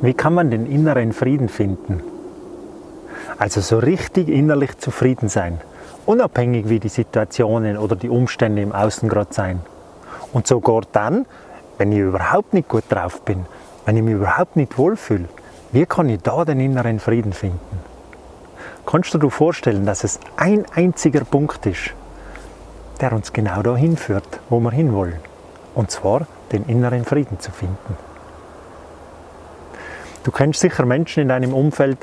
wie kann man den inneren Frieden finden? Also so richtig innerlich zufrieden sein, unabhängig wie die Situationen oder die Umstände im Außen gerade sein. Und sogar dann, wenn ich überhaupt nicht gut drauf bin, wenn ich mich überhaupt nicht wohlfühle, wie kann ich da den inneren Frieden finden? Kannst du dir vorstellen, dass es ein einziger Punkt ist, der uns genau dahin führt, wo wir hinwollen? Und zwar den inneren Frieden zu finden. Du kennst sicher Menschen in deinem Umfeld,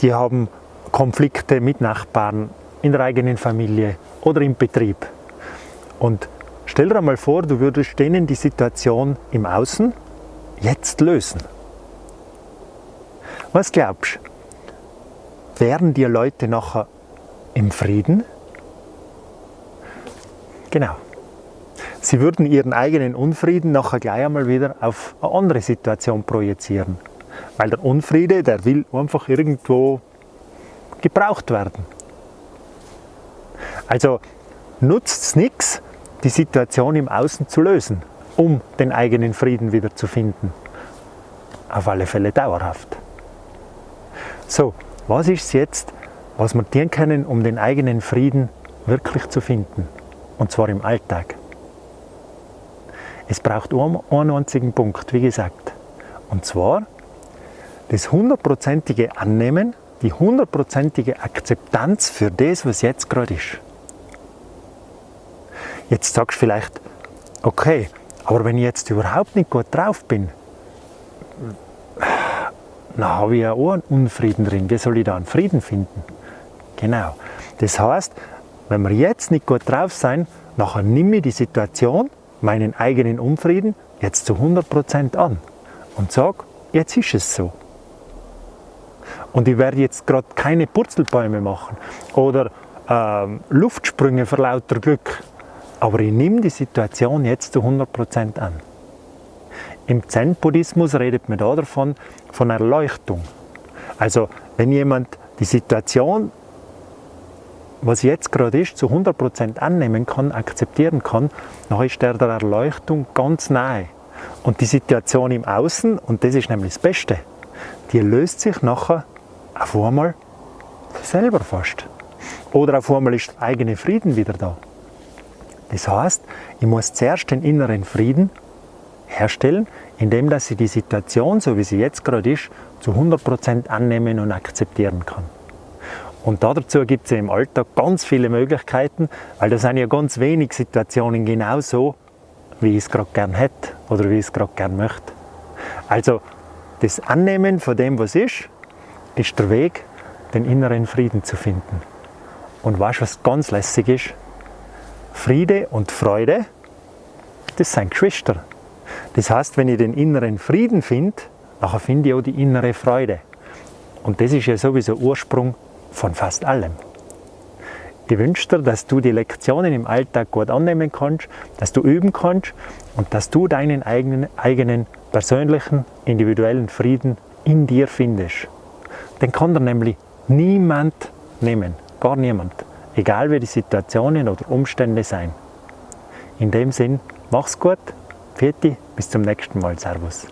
die haben Konflikte mit Nachbarn, in der eigenen Familie oder im Betrieb. Und stell dir einmal vor, du würdest denen die Situation im Außen jetzt lösen. Was glaubst du? Wären die Leute nachher im Frieden? Genau. Sie würden ihren eigenen Unfrieden nachher gleich einmal wieder auf eine andere Situation projizieren. Weil der Unfriede, der will einfach irgendwo gebraucht werden. Also nutzt es nichts, die Situation im Außen zu lösen, um den eigenen Frieden wieder zu finden. Auf alle Fälle dauerhaft. So, was ist es jetzt, was wir tun können, um den eigenen Frieden wirklich zu finden? Und zwar im Alltag. Es braucht einen einzigen Punkt, wie gesagt. Und zwar das hundertprozentige Annehmen, die hundertprozentige Akzeptanz für das, was jetzt gerade ist. Jetzt sagst du vielleicht, okay, aber wenn ich jetzt überhaupt nicht gut drauf bin, dann habe ich ja auch einen Unfrieden drin. Wie soll ich da einen Frieden finden? Genau. Das heißt, wenn wir jetzt nicht gut drauf sein, nachher nimm ich die Situation, meinen eigenen Unfrieden, jetzt zu 100% an und sag, jetzt ist es so. Und ich werde jetzt gerade keine Purzelbäume machen oder ähm, Luftsprünge vor lauter Glück. Aber ich nehme die Situation jetzt zu 100% an. Im Zen-Buddhismus redet man da davon, von Erleuchtung. Also wenn jemand die Situation, was jetzt gerade ist, zu 100% annehmen kann, akzeptieren kann, dann ist er der Erleuchtung ganz nahe. Und die Situation im Außen, und das ist nämlich das Beste, die löst sich nachher auf einmal selber fast. Oder auf einmal ist der eigene Frieden wieder da. Das heißt, ich muss zuerst den inneren Frieden herstellen, indem dass ich die Situation, so wie sie jetzt gerade ist, zu 100% annehmen und akzeptieren kann. Und dazu gibt es im Alltag ganz viele Möglichkeiten, weil da sind ja ganz wenig Situationen genau so, wie ich es gerade gern hätte oder wie ich es gerade gern möchte. Also das Annehmen von dem, was ist, ist der Weg, den inneren Frieden zu finden. Und weißt du, was ganz lässig ist? Friede und Freude, das sind Geschwister. Das heißt, wenn ich den inneren Frieden finde, dann finde ich auch die innere Freude. Und das ist ja sowieso Ursprung von fast allem. Ich wünsche dir, dass du die Lektionen im Alltag gut annehmen kannst, dass du üben kannst und dass du deinen eigenen, eigenen persönlichen, individuellen Frieden in dir findest. Den kann dir nämlich niemand nehmen, gar niemand, egal wie die Situationen oder Umstände sein. In dem Sinn, mach's gut, Pfiat bis zum nächsten Mal, Servus.